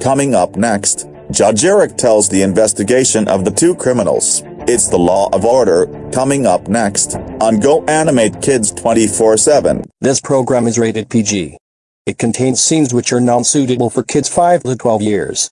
Coming up next, Judge Eric tells the investigation of the two criminals. It's the law of order, coming up next, on Go Animate Kids 24-7. This program is rated PG. It contains scenes which are non-suitable for kids 5 to 12 years.